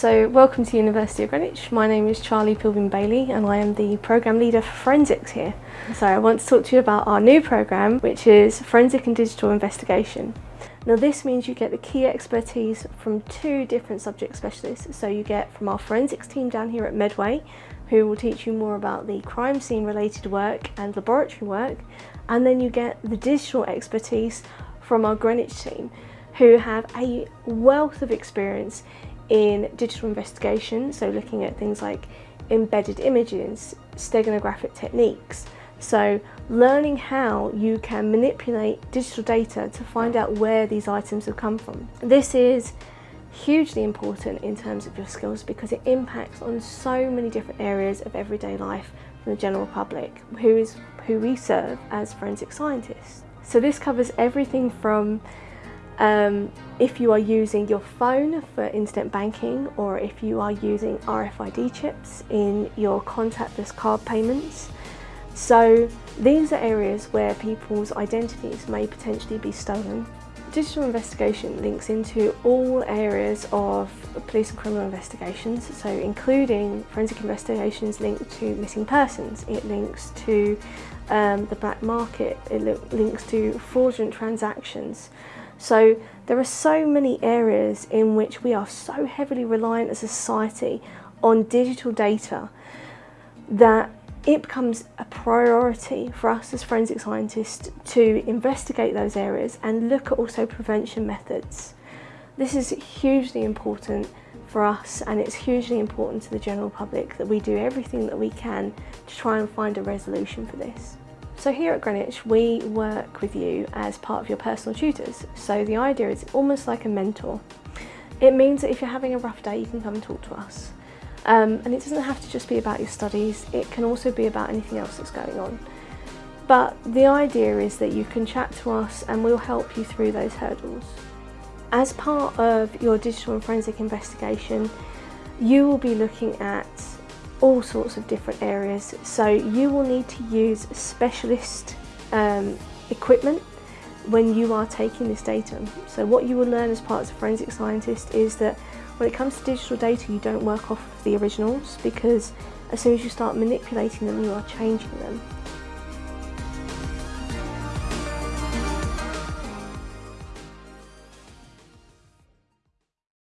So welcome to University of Greenwich. My name is Charlie Pilvin Bailey and I am the Programme Leader for Forensics here. So I want to talk to you about our new programme which is Forensic and Digital Investigation. Now this means you get the key expertise from two different subject specialists. So you get from our forensics team down here at Medway who will teach you more about the crime scene related work and laboratory work and then you get the digital expertise from our Greenwich team who have a wealth of experience in digital investigation, so looking at things like embedded images, steganographic techniques. So learning how you can manipulate digital data to find out where these items have come from. This is hugely important in terms of your skills because it impacts on so many different areas of everyday life from the general public, who is who we serve as forensic scientists. So this covers everything from um, if you are using your phone for instant banking or if you are using RFID chips in your contactless card payments. So these are areas where people's identities may potentially be stolen. Digital investigation links into all areas of police and criminal investigations, so including forensic investigations linked to missing persons, it links to um, the black market, it links to fraudulent transactions. So there are so many areas in which we are so heavily reliant as a society on digital data that it becomes a priority for us as forensic scientists to investigate those areas and look at also prevention methods. This is hugely important for us and it's hugely important to the general public that we do everything that we can to try and find a resolution for this. So here at Greenwich we work with you as part of your personal tutors. So the idea is almost like a mentor. It means that if you're having a rough day you can come and talk to us. Um, and it doesn't have to just be about your studies, it can also be about anything else that's going on. But the idea is that you can chat to us and we'll help you through those hurdles. As part of your digital and forensic investigation, you will be looking at all sorts of different areas. So you will need to use specialist um, equipment when you are taking this data. So what you will learn as part of a forensic scientist is that when it comes to digital data you don't work off of the originals because as soon as you start manipulating them you are changing them.